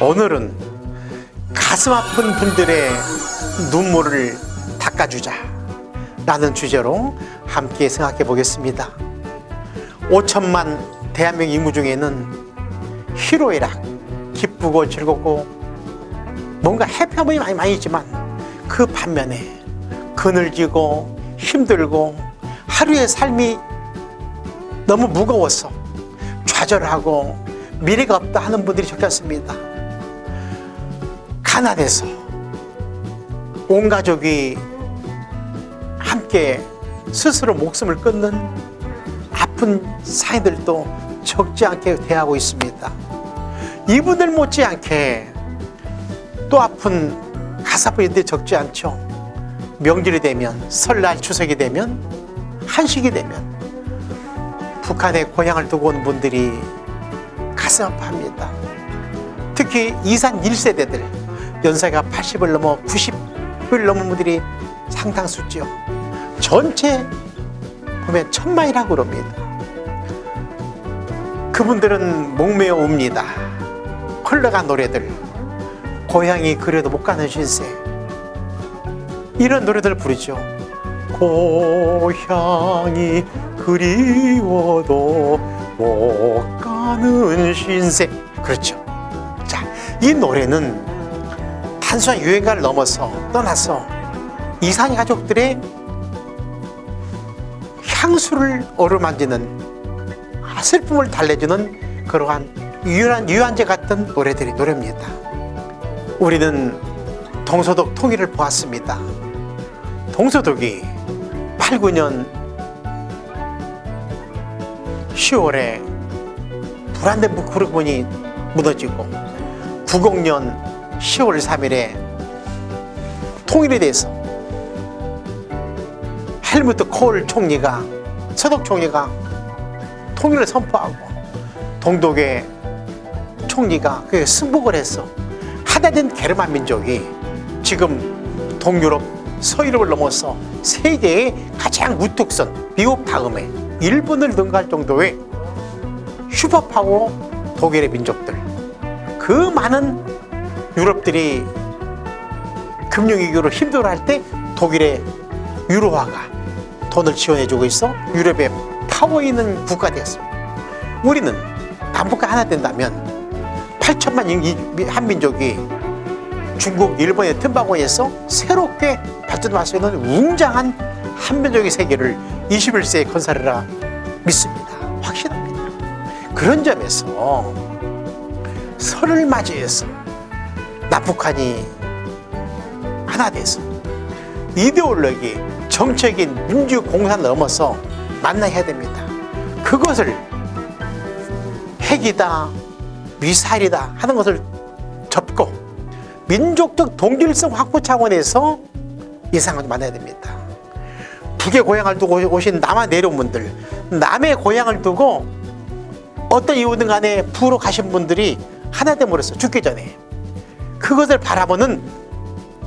오늘은 가슴 아픈 분들의 눈물을 닦아주자 라는 주제로 함께 생각해 보겠습니다. 5천만 대한민국 인구 중에는 희로애락 기쁘고 즐겁고 뭔가 해피한 분이 많이, 많이 있지만 그 반면에 그늘지고 힘들고 하루의 삶이 너무 무거워서 좌절하고 미래가 없다 하는 분들이 적지 않습니다. 가난해서 온 가족이 함께 스스로 목숨을 끊는 아픈 사이들도 적지 않게 대하고 있습니다. 이분들 못지않게 또 아픈 가사부인들이 적지 않죠. 명절이 되면 설날 추석이 되면 한식이 되면 북한에 고향을 두고 온 분들이 아파합니다. 특히 이산 1세대들 연세가 80을 넘어 90을 넘은 분들이 상당수죠. 전체 보면 천만이라고 그럽니다. 그분들은 목매어 옵니다. 흘러간 노래들 고향이 그래도 못 가는 신세. 이런 노래들 부르죠. 고향이 그리워도 못 가는 신세. 그렇죠. 자, 이 노래는 단순한 유행가를 넘어서 떠나서 이산 가족들의 향수를 어루만지는 슬픔을 달래주는 그러한 유한, 유한제 같은 노래들이 노래입니다. 우리는 동서독 통일을 보았습니다. 동서독이 8, 9년 10월에 불안된 북부르본이 무너지고 90년 10월 3일에 통일에 대해서 헬무트 콜 총리가 서독 총리가 통일을 선포하고 동독의 총리가 그에 승복을 해서 하나된 게르만 민족이 지금 동유럽 서유럽을 넘어서 세계의 가장 우뚝선 미국 다음에 일본을 능가할 정도의 슈퍼파워 독일의 민족들 그 많은 유럽들이 금융위기로 힘들어할 때 독일의 유로화가 돈을 지원해주고 있어 유럽의 파워 있는 국가 되었습니다 우리는 남북과 하나 된다면 8천만 한민족이 중국, 일본의 틈바구니에서 새롭게 발전할 수 있는 웅장한 한민족의 세계를 21세기에 건설하라 믿습니다. 확신합니다. 그런 점에서 설을 맞이해서 남북한이 하나 돼서 이데올로기, 정책인 민주공산을 넘어서 만나야 됩니다. 그것을 핵이다, 미사일이다 하는 것을 접고 민족적 동질성 확보 차원에서 이상을 만나야 됩니다. 북의 고향을 두고 오신 남한 내려온 분들 남의 고향을 두고 어떤 이유든 간에 부로 가신 분들이 하나 됨으로써 죽기 전에. 그것을 바라보는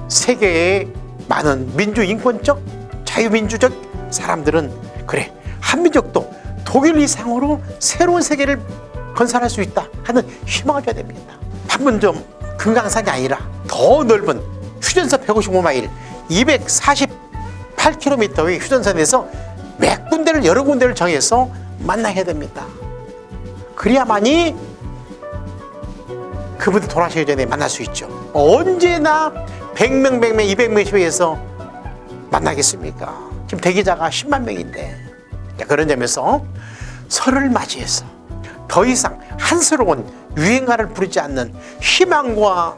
세계의 많은 민주인권적 자유민주적 사람들은 그래 한민족도 독일 이상으로 새로운 세계를 건설할 수 있다 하는 희망을 줘야 됩니다. 판문점 금강산이 아니라 더 넓은 휴전선 155마일 248km의 휴전선에서 몇 군데를 여러 군데를 정해서 만나야 됩니다 그래야만이 그분들 돌아가시기 전에 만날 수 있죠. 언제나 100명 100명 200명씩 해서 만나겠습니까? 지금 대기자가 10만 명인데. 그런 점에서 설을 맞이해서 더 이상 한스러운 유행가를 부르지 않는 희망과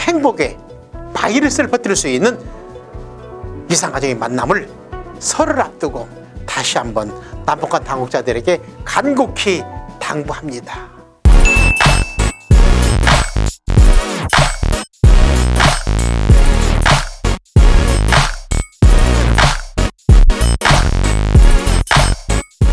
행복의 바이러스를 퍼뜨릴 수 있는 이상가정의 만남을 설을 앞두고 다시 한번 남북한 당국자들에게 간곡히 당부합니다.